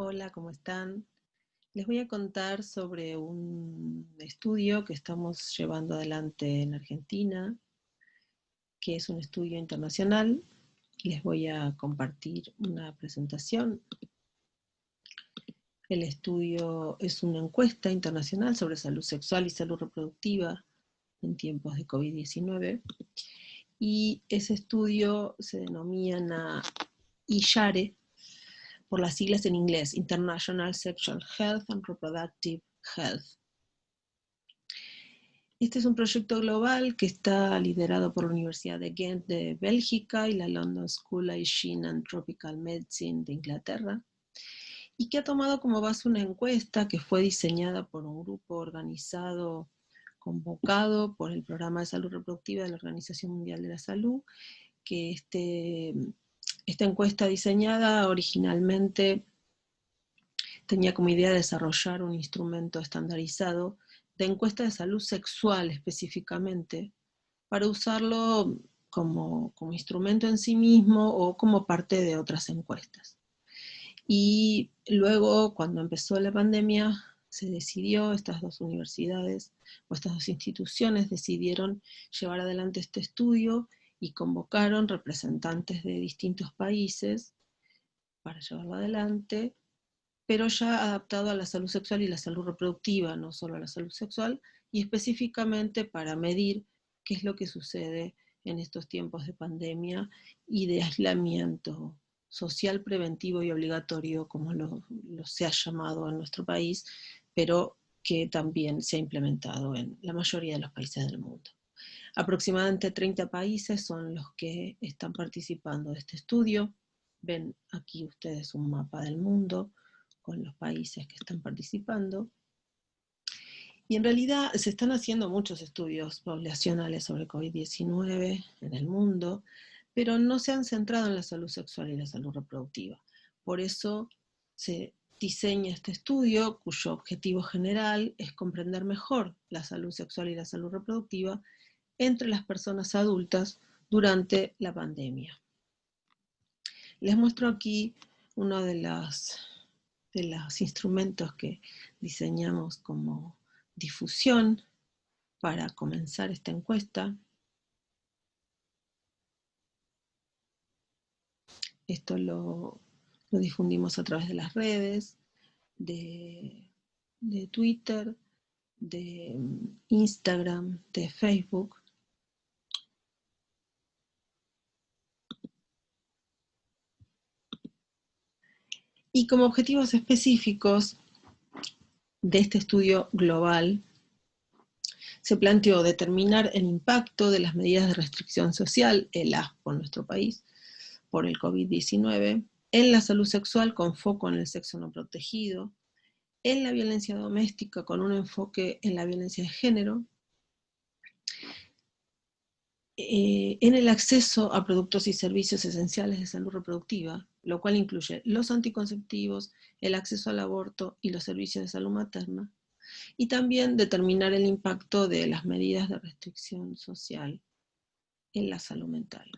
Hola, ¿cómo están? Les voy a contar sobre un estudio que estamos llevando adelante en Argentina, que es un estudio internacional. Les voy a compartir una presentación. El estudio es una encuesta internacional sobre salud sexual y salud reproductiva en tiempos de COVID-19. Y ese estudio se denomina ISHARE, por las siglas en inglés, International Sexual Health and Reproductive Health. Este es un proyecto global que está liderado por la Universidad de Ghent de Bélgica y la London School of Hygiene and Tropical Medicine de Inglaterra, y que ha tomado como base una encuesta que fue diseñada por un grupo organizado, convocado por el Programa de Salud Reproductiva de la Organización Mundial de la Salud, que este esta encuesta diseñada originalmente tenía como idea desarrollar un instrumento estandarizado de encuesta de salud sexual específicamente, para usarlo como, como, instrumento en sí mismo o como parte de otras encuestas. Y luego, cuando empezó la pandemia, se decidió, estas dos universidades o estas dos instituciones decidieron llevar adelante este estudio y convocaron representantes de distintos países para llevarlo adelante, pero ya adaptado a la salud sexual y la salud reproductiva, no solo a la salud sexual, y específicamente para medir qué es lo que sucede en estos tiempos de pandemia y de aislamiento social preventivo y obligatorio, como lo, se ha llamado en nuestro país, pero que también se ha implementado en la mayoría de los países del mundo. Aproximadamente 30 países son los que están participando de este estudio. Ven aquí ustedes un mapa del mundo con los países que están participando. Y en realidad se están haciendo muchos estudios poblacionales sobre COVID-19 en el mundo, pero no se han centrado en la salud sexual y la salud reproductiva. Por eso se diseña este estudio, cuyo objetivo general es comprender mejor la salud sexual y la salud reproductiva entre las personas adultas durante la pandemia. Les muestro aquí uno de los, instrumentos que diseñamos como difusión para comenzar esta encuesta. Esto lo, difundimos a través de las redes, de, de Twitter, de Instagram, de Facebook. Y como objetivos específicos de este estudio global, se planteó determinar el impacto de las medidas de restricción social, el ASPO en nuestro país, por el COVID-19, en la salud sexual con foco en el sexo no protegido, en la violencia doméstica con un enfoque en la violencia de género, eh, en el acceso a productos y servicios esenciales de salud reproductiva, lo cual incluye los anticonceptivos, el acceso al aborto y los servicios de salud materna, y también determinar el impacto de las medidas de restricción social en la salud mental.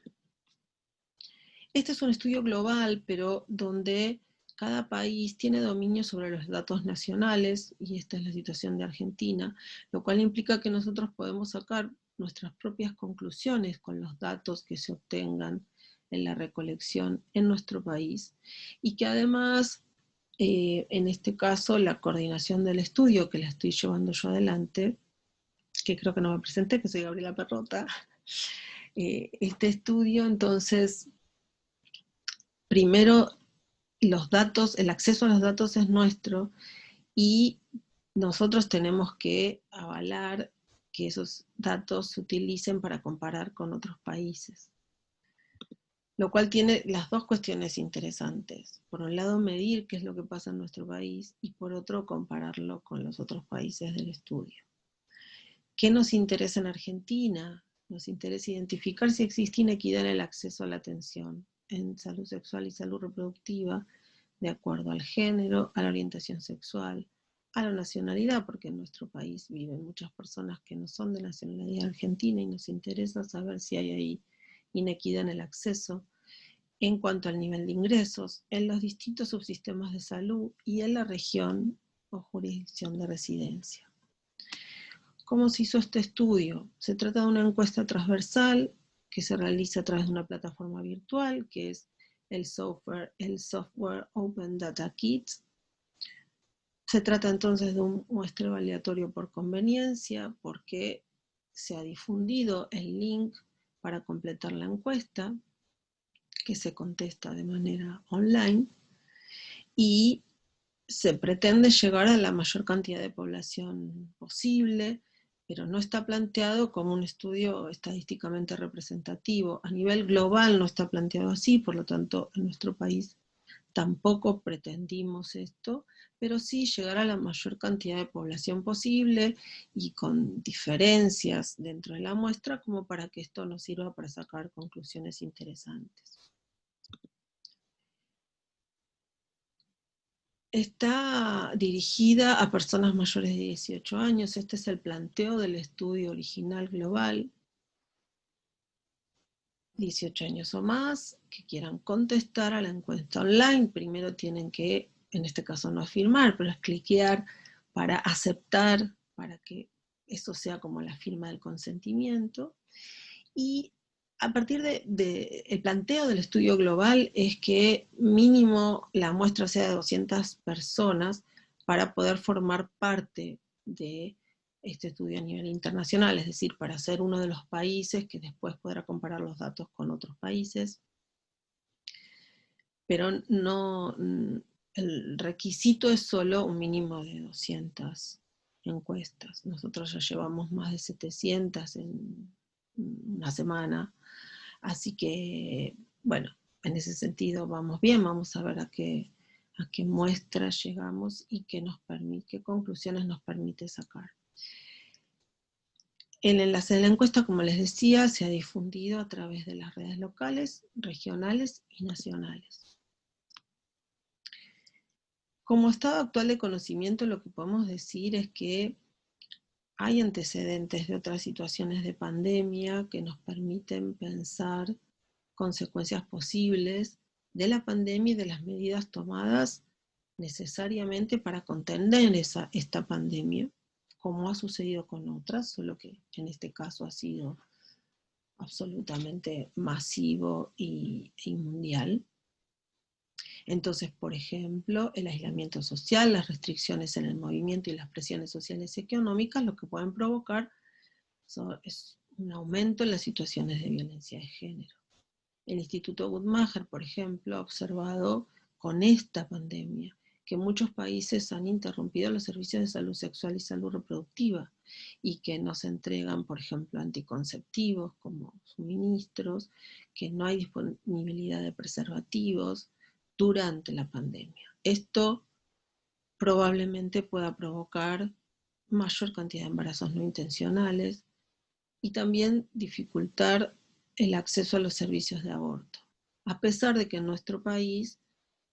Este es un estudio global, pero donde cada país tiene dominio sobre los datos nacionales, y esta es la situación de Argentina, lo cual implica que nosotros podemos sacar nuestras propias conclusiones con los datos que se obtengan en la recolección en nuestro país y que además, eh, en este caso, la coordinación del estudio que la estoy llevando yo adelante, que creo que no me presenté, que soy Gabriela Perrota, eh, este estudio entonces, primero los datos, el acceso a los datos es nuestro y nosotros tenemos que avalar que esos datos se utilicen para comparar con otros países lo cual tiene las dos cuestiones interesantes. Por un lado, medir qué es lo que pasa en nuestro país y por otro, compararlo con los otros países del estudio. ¿Qué nos interesa en Argentina? Nos interesa identificar si existe inequidad en el acceso a la atención en salud sexual y salud reproductiva, de acuerdo al género, a la orientación sexual, a la nacionalidad, porque en nuestro país viven muchas personas que no son de nacionalidad argentina y nos interesa saber si hay ahí inequidad en el acceso, en cuanto al nivel de ingresos en los distintos subsistemas de salud y en la región o jurisdicción de residencia. ¿Cómo se hizo este estudio? Se trata de una encuesta transversal que se realiza a través de una plataforma virtual, que es el software, el software Open Data Kits. Se trata entonces de un muestreo aleatorio por conveniencia, porque se ha difundido el link para completar la encuesta, que se contesta de manera online, y se pretende llegar a la mayor cantidad de población posible, pero no está planteado como un estudio estadísticamente representativo. A nivel global no está planteado así, por lo tanto en nuestro país tampoco pretendimos esto, pero sí llegar a la mayor cantidad de población posible y con diferencias dentro de la muestra como para que esto nos sirva para sacar conclusiones interesantes. Está dirigida a personas mayores de 18 años, este es el planteo del estudio original global, 18 años o más, que quieran contestar a la encuesta online, primero tienen que, en este caso no afirmar, pero es cliquear para aceptar, para que eso sea como la firma del consentimiento, y a partir del de, el planteo del estudio global es que mínimo la muestra sea de 200 personas para poder formar parte de este estudio a nivel internacional, es decir, para ser uno de los países que después podrá comparar los datos con otros países. Pero no, el requisito es solo un mínimo de 200 encuestas. Nosotros ya llevamos más de 700 en una semana, Así que, bueno, en ese sentido vamos bien, vamos a ver a qué, a qué muestras llegamos y qué, nos qué conclusiones nos permite sacar. El enlace de la encuesta, como les decía, se ha difundido a través de las redes locales, regionales y nacionales. Como estado actual de conocimiento, lo que podemos decir es que hay antecedentes de otras situaciones de pandemia que nos permiten pensar consecuencias posibles de la pandemia y de las medidas tomadas necesariamente para contener esa, esta pandemia, como ha sucedido con otras, solo que en este caso ha sido absolutamente masivo y, y mundial. Entonces, por ejemplo, el aislamiento social, las restricciones en el movimiento y las presiones sociales y económicas, lo que pueden provocar es un aumento en las situaciones de violencia de género. El Instituto Guttmacher, por ejemplo, ha observado con esta pandemia que muchos países han interrumpido los servicios de salud sexual y salud reproductiva y que no se entregan, por ejemplo, anticonceptivos como suministros, que no hay disponibilidad de preservativos, durante la pandemia. Esto probablemente pueda provocar mayor cantidad de embarazos no intencionales y también dificultar el acceso a los servicios de aborto. A pesar de que en nuestro país,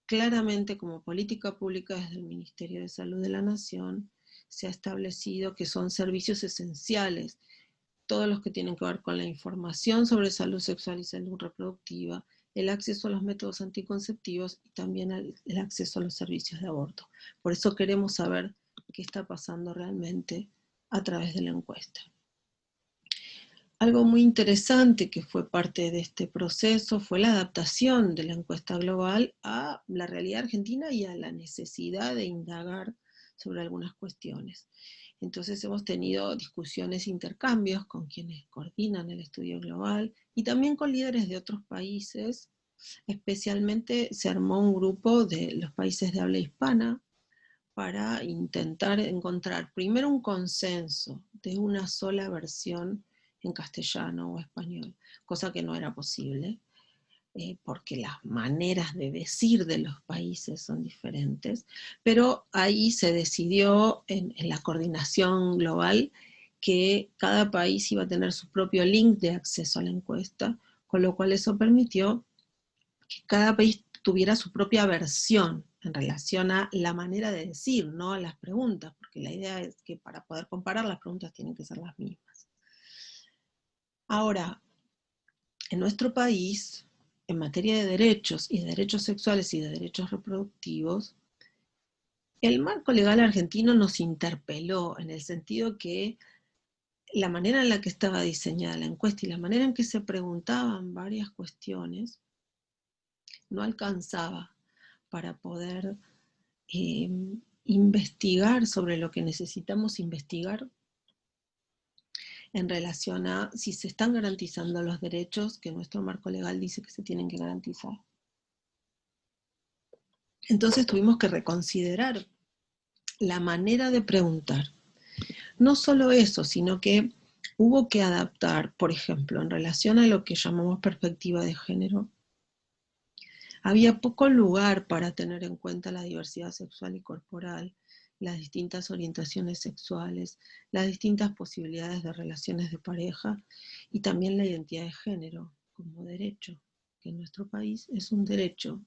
claramente como política pública desde el Ministerio de Salud de la Nación, se ha establecido que son servicios esenciales, todos los que tienen que ver con la información sobre salud sexual y salud reproductiva, el acceso a los métodos anticonceptivos y también el, acceso a los servicios de aborto. Por eso queremos saber qué está pasando realmente a través de la encuesta. Algo muy interesante que fue parte de este proceso fue la adaptación de la encuesta global a la realidad argentina y a la necesidad de indagar sobre algunas cuestiones. Entonces hemos tenido discusiones, e intercambios con quienes coordinan el estudio global y también con líderes de otros países. Especialmente se armó un grupo de los países de habla hispana para intentar encontrar primero un consenso de una sola versión en castellano o español, cosa que no era posible. Eh, porque las maneras de decir de los países son diferentes, pero ahí se decidió en, la coordinación global que cada país iba a tener su propio link de acceso a la encuesta, con lo cual eso permitió que cada país tuviera su propia versión en relación a la manera de decir, no a las preguntas, porque la idea es que para poder comparar las preguntas tienen que ser las mismas. Ahora, en nuestro país, en materia de derechos y de derechos sexuales y de derechos reproductivos, el marco legal argentino nos interpeló en el sentido que la manera en la que estaba diseñada la encuesta y la manera en que se preguntaban varias cuestiones no alcanzaba para poder em, investigar sobre lo que necesitamos investigar en relación a si se están garantizando los derechos que nuestro marco legal dice que se tienen que garantizar. Entonces tuvimos que reconsiderar la manera de preguntar. No solo eso, sino que hubo que adaptar, por ejemplo, en relación a lo que llamamos perspectiva de género, había poco lugar para tener en cuenta la diversidad sexual y corporal, las distintas orientaciones sexuales, las distintas posibilidades de relaciones de pareja y también la identidad de género como derecho, que en nuestro país es un derecho.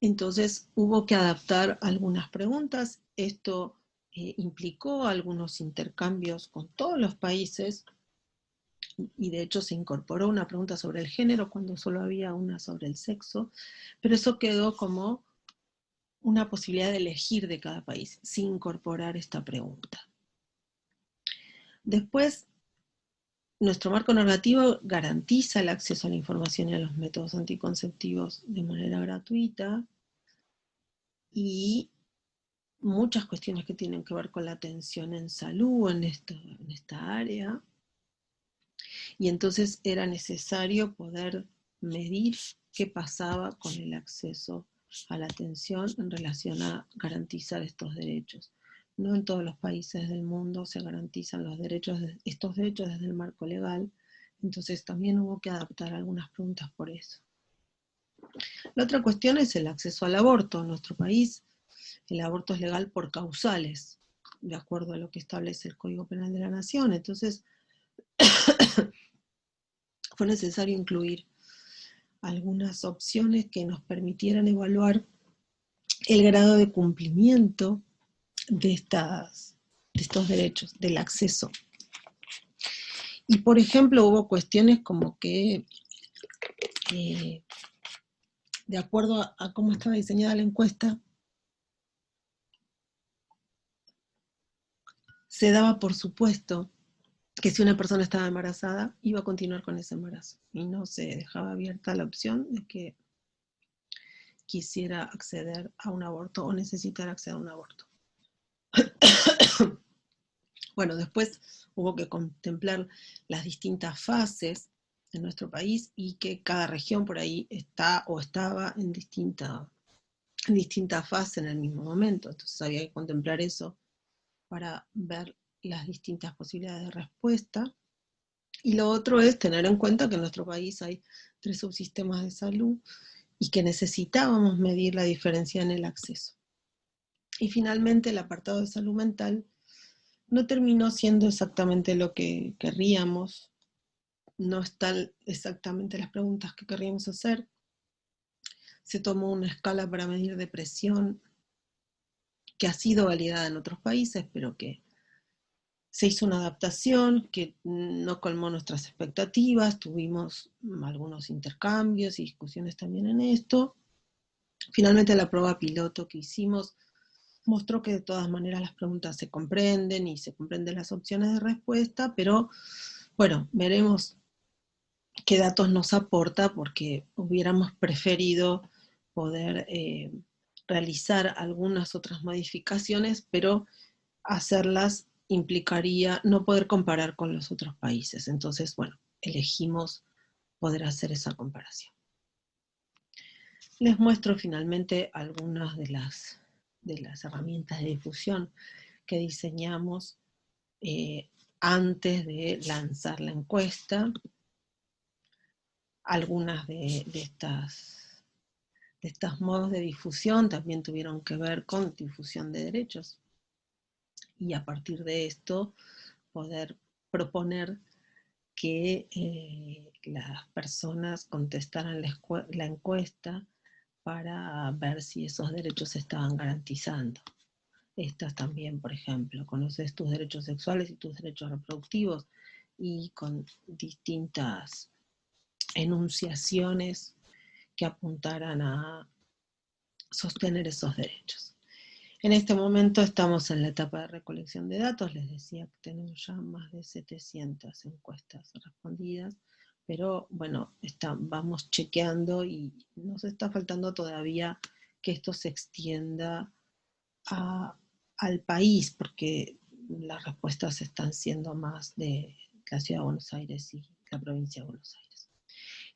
Entonces hubo que adaptar algunas preguntas, esto eh, implicó algunos intercambios con todos los países, y de hecho se incorporó una pregunta sobre el género cuando solo había una sobre el sexo, pero eso quedó como una posibilidad de elegir de cada país, sin incorporar esta pregunta. Después, nuestro marco normativo garantiza el acceso a la información y a los métodos anticonceptivos de manera gratuita, y muchas cuestiones que tienen que ver con la atención en salud en, en esta área, y entonces era necesario poder medir qué pasaba con el acceso a la atención en relación a garantizar estos derechos. No en todos los países del mundo se garantizan estos derechos desde el marco legal, entonces también hubo que adaptar algunas preguntas por eso. La otra cuestión es el acceso al aborto. En nuestro país el aborto es legal por causales, de acuerdo a lo que establece el Código Penal de la Nación. Entonces, fue necesario incluir algunas opciones que nos permitieran evaluar el grado de cumplimiento de, estas, de estos derechos, del acceso. Y por ejemplo hubo cuestiones como que, eh, de acuerdo a cómo estaba diseñada la encuesta, se daba por supuesto que si una persona estaba embarazada, iba a continuar con ese embarazo. Y no se dejaba abierta la opción de que quisiera acceder a un aborto o necesitara acceder a un aborto. bueno, después hubo que contemplar las distintas fases en nuestro país y que cada región por ahí está o estaba en distinta, en distinta fase en el mismo momento. Entonces había que contemplar eso para ver las distintas posibilidades de respuesta. Y lo otro es tener en cuenta que en nuestro país hay tres subsistemas de salud y que necesitábamos medir la diferencia en el acceso. Y finalmente el apartado de salud mental no terminó siendo exactamente lo que querríamos, no están exactamente las preguntas que querríamos hacer. Se tomó una escala para medir depresión que ha sido validada en otros países, pero que se hizo una adaptación que no colmó nuestras expectativas, tuvimos algunos intercambios y discusiones también en esto. Finalmente la prueba piloto que hicimos mostró que de todas maneras las preguntas se comprenden y se comprenden las opciones de respuesta, pero bueno, veremos qué datos nos aporta porque hubiéramos preferido poder eh, realizar algunas otras modificaciones, pero hacerlas implicaría no poder comparar con los otros países. Entonces, bueno, elegimos poder hacer esa comparación. Les muestro finalmente algunas de las, de las herramientas de difusión que diseñamos eh, antes de lanzar la encuesta. Algunas de, estas, de estos modos de difusión también tuvieron que ver con difusión de derechos y a partir de esto poder proponer que eh, las personas contestaran la, encuesta para ver si esos derechos se estaban garantizando. Estas también, por ejemplo, conoces tus derechos sexuales y tus derechos reproductivos y con distintas enunciaciones que apuntaran a sostener esos derechos. En este momento estamos en la etapa de recolección de datos, les decía que tenemos ya más de 700 encuestas respondidas, pero bueno, vamos chequeando y nos está faltando todavía que esto se extienda al país, porque las respuestas están siendo más de la Ciudad de Buenos Aires y la provincia de Buenos Aires.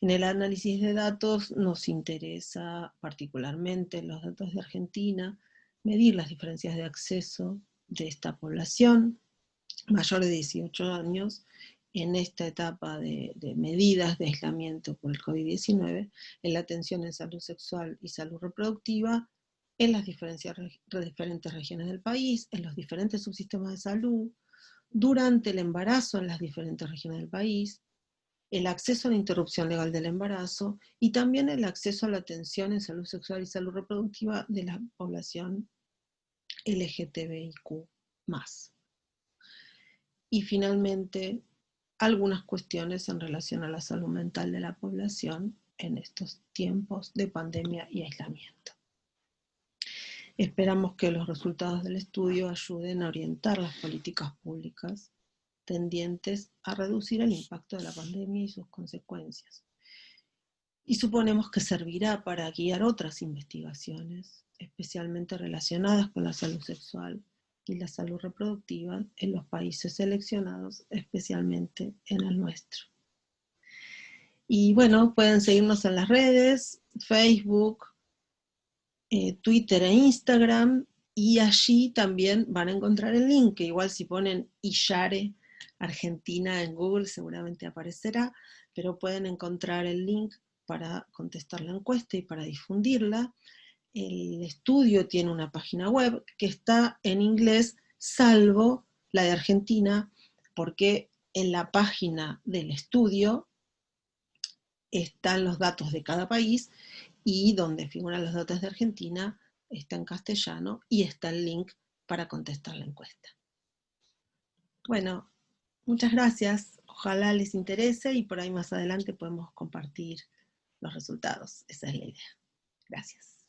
En el análisis de datos nos interesa particularmente los datos de Argentina, medir las diferencias de acceso de esta población mayor de 18 años en esta etapa de, medidas de aislamiento por el COVID-19, en la atención en salud sexual y salud reproductiva, en las diferentes regiones del país, en los diferentes subsistemas de salud, durante el embarazo en las diferentes regiones del país, el acceso a la interrupción legal del embarazo y también el acceso a la atención en salud sexual y salud reproductiva de la población LGTBIQ+. Y finalmente, algunas cuestiones en relación a la salud mental de la población en estos tiempos de pandemia y aislamiento. Esperamos que los resultados del estudio ayuden a orientar las políticas públicas tendientes a reducir el impacto de la pandemia y sus consecuencias. Y suponemos que servirá para guiar otras investigaciones, especialmente relacionadas con la salud sexual y la salud reproductiva en los países seleccionados, especialmente en el nuestro. Y bueno, pueden seguirnos en las redes, Facebook, eh, Twitter e Instagram, y allí también van a encontrar el link, que igual si ponen Ishare Argentina en Google seguramente aparecerá, pero pueden encontrar el link para contestar la encuesta y para difundirla el estudio tiene una página web que está en inglés, salvo la de Argentina, porque en la página del estudio están los datos de cada país y donde figuran los datos de Argentina está en castellano y está el link para contestar la encuesta. Bueno, muchas gracias. Ojalá les interese y por ahí más adelante podemos compartir los resultados. Esa es la idea. Gracias.